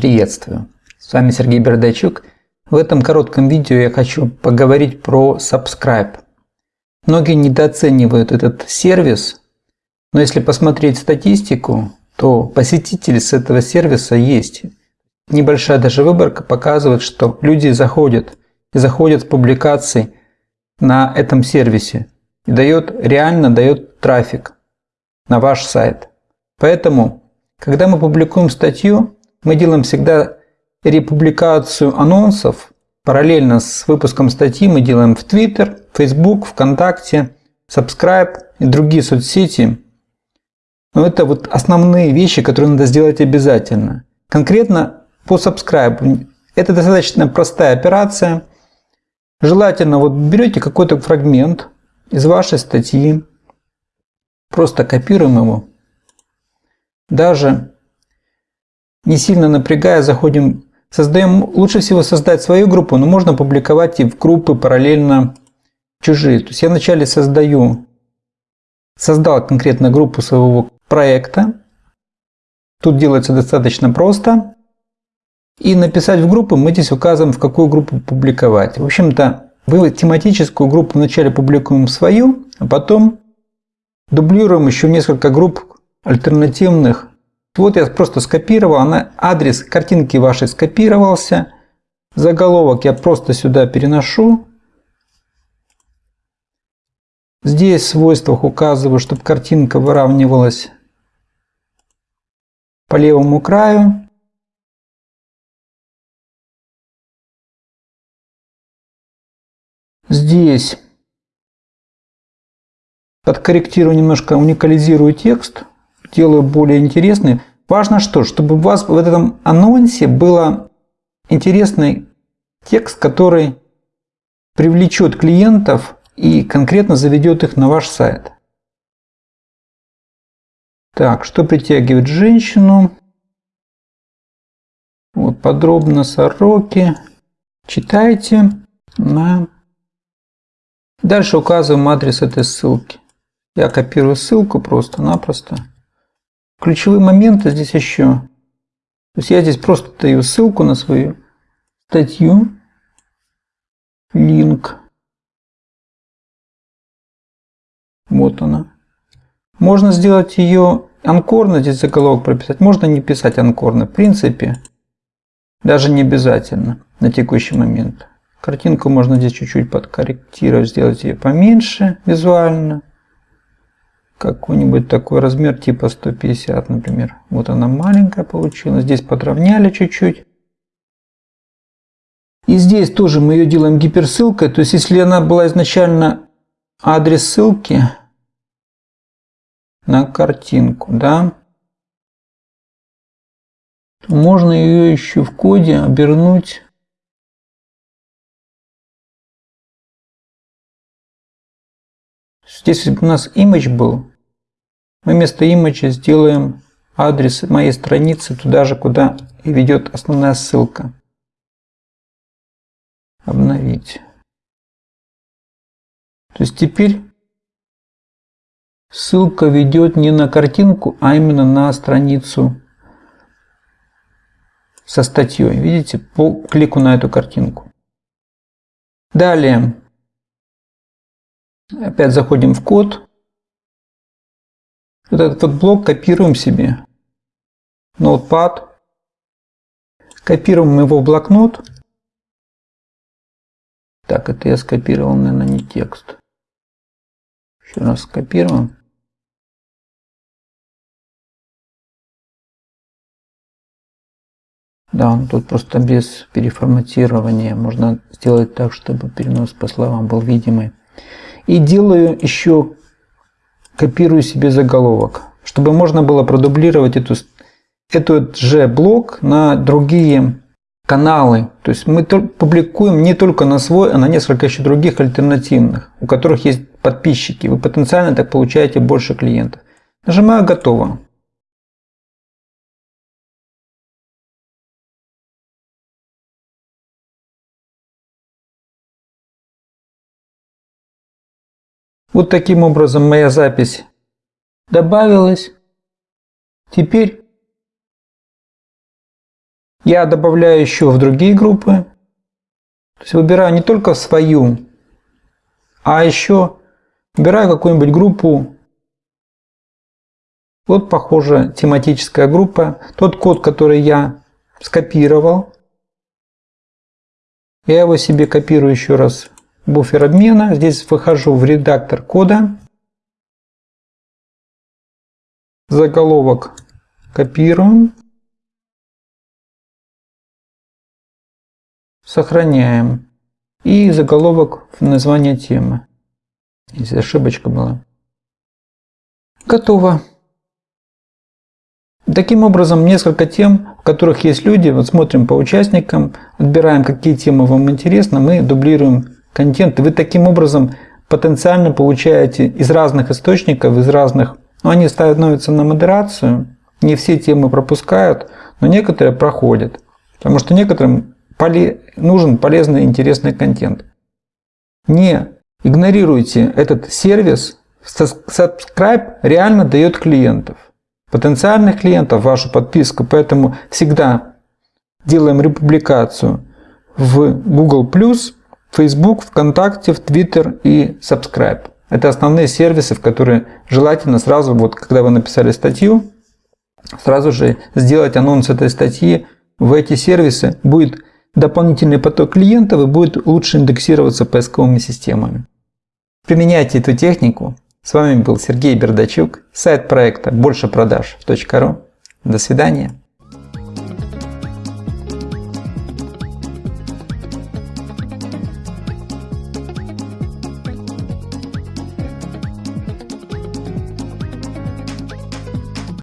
Приветствую! С вами Сергей Бердачук. В этом коротком видео я хочу поговорить про Subscribe. Многие недооценивают этот сервис, но если посмотреть статистику, то посетители с этого сервиса есть. Небольшая даже выборка показывает, что люди заходят и заходят с публикаций на этом сервисе и дает, реально дает трафик на ваш сайт. Поэтому, когда мы публикуем статью, мы делаем всегда републикацию анонсов. Параллельно с выпуском статьи мы делаем в Twitter, Facebook, ВКонтакте, Subscribe и другие соцсети. Но это вот основные вещи, которые надо сделать обязательно. Конкретно по Subscribe. Это достаточно простая операция. Желательно вот берете какой-то фрагмент из вашей статьи, просто копируем его. Даже не сильно напрягая, заходим, создаем, лучше всего создать свою группу, но можно публиковать и в группы параллельно чужие. То есть я вначале создаю, создал конкретно группу своего проекта. Тут делается достаточно просто. И написать в группу мы здесь указываем, в какую группу публиковать. В общем-то, вы тематическую группу вначале публикуем свою, а потом дублируем еще несколько групп альтернативных вот я просто скопировал, она, адрес картинки вашей скопировался. Заголовок я просто сюда переношу. Здесь в свойствах указываю, чтобы картинка выравнивалась по левому краю. Здесь подкорректирую немножко, уникализирую текст делаю более интересный. Важно что, чтобы у вас в этом анонсе был интересный текст, который привлечет клиентов и конкретно заведет их на ваш сайт. Так, что притягивает женщину? Вот подробно сороки. Читайте. На... Дальше указываем адрес этой ссылки. Я копирую ссылку просто-напросто. Ключевые моменты здесь еще. То есть я здесь просто даю ссылку на свою статью, линк. Вот она. Можно сделать ее анкорно, здесь заголовок прописать. Можно не писать анкорно. В принципе, даже не обязательно на текущий момент. Картинку можно здесь чуть-чуть подкорректировать, сделать ее поменьше визуально какой-нибудь такой размер типа 150, например. Вот она маленькая получилась. Здесь подровняли чуть-чуть. И здесь тоже мы ее делаем гиперссылкой. То есть, если она была изначально адрес ссылки на картинку, да, то можно ее еще в коде обернуть Здесь у нас image был, мы вместо image сделаем адрес моей страницы туда же, куда и ведет основная ссылка. Обновить. То есть теперь ссылка ведет не на картинку, а именно на страницу со статьей. Видите, по клику на эту картинку. Далее, опять заходим в код. Вот этот вот блок копируем себе. Notepad. Копируем его в блокнот. Так, это я скопировал, наверное, не текст. Еще раз скопируем. Да, он тут просто без переформатирования. Можно сделать так, чтобы перенос по словам был видимый. И делаю еще копирую себе заголовок, чтобы можно было продублировать эту, этот же блок на другие каналы. То есть мы публикуем не только на свой, а на несколько еще других альтернативных, у которых есть подписчики. Вы потенциально так получаете больше клиентов. Нажимаю «Готово». Вот таким образом моя запись добавилась. Теперь я добавляю еще в другие группы. То есть выбираю не только свою, а еще выбираю какую-нибудь группу. Вот похоже тематическая группа. Тот код, который я скопировал. Я его себе копирую еще раз буфер обмена. Здесь выхожу в редактор кода. Заголовок копируем. Сохраняем. И заголовок в название темы. Здесь ошибочка была. Готово. Таким образом, несколько тем, в которых есть люди, вот смотрим по участникам, отбираем, какие темы вам интересны, мы дублируем контент. Вы таким образом потенциально получаете из разных источников, из разных... Ну, они становятся на модерацию, не все темы пропускают, но некоторые проходят. Потому что некоторым поле... нужен полезный интересный контент. Не игнорируйте этот сервис. Subscribe реально дает клиентов. Потенциальных клиентов вашу подписку. Поэтому всегда делаем републикацию в Google+, Facebook, ВКонтакте, в Twitter и Subscribe. Это основные сервисы, в которые желательно сразу, вот когда вы написали статью, сразу же сделать анонс этой статьи в эти сервисы. Будет дополнительный поток клиентов и будет лучше индексироваться поисковыми системами. Применяйте эту технику. С вами был Сергей Бердачук, сайт проекта большепродаж.ру. До свидания.